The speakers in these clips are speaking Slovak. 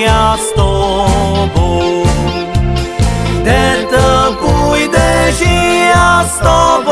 ja s tobou. Kde to půjdeš ja s tobou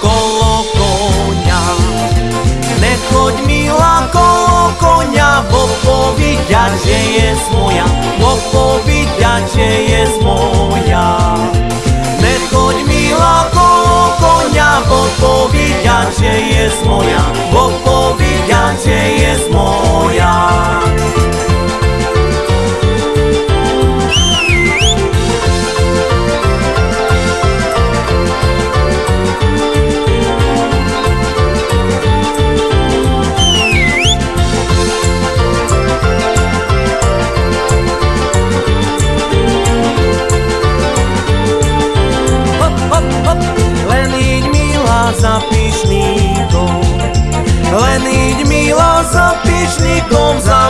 kolo konia, nechoď milá kolo konia, bo povedať, že je moja, bo povedať, že je moja. Za pyšníkom. Len iď milá za pyšníkom, za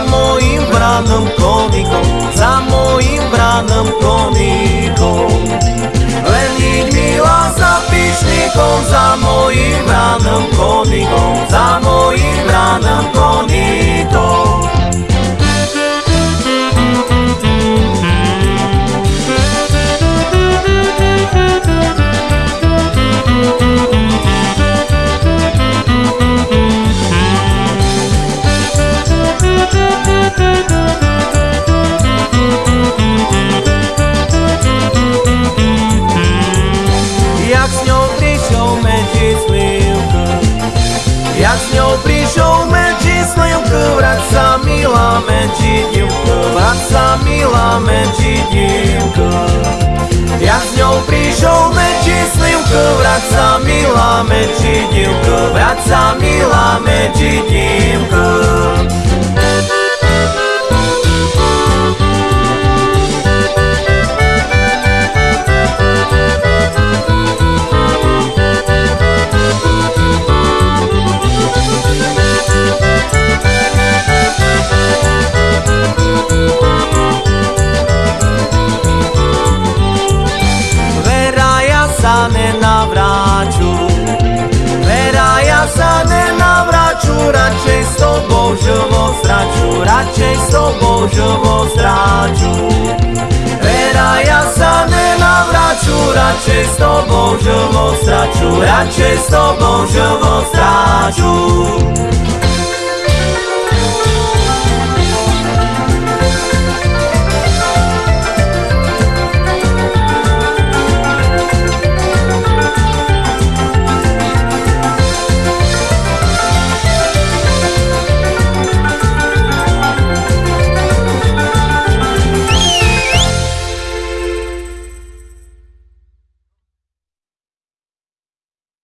Z ňou prišiel medzi slivku Vrať sa milá medzi divku Vrať sa milá medzi divku Jak z ňou prišiel medzi slivku Vrať sa milá medzi divku Vrať sa milá medzi divku tobou živo straču Radšej s tobou živo straču. Vera, ja sa nenavráču Radšej s tobou živo straču Radšej s tobou živo straču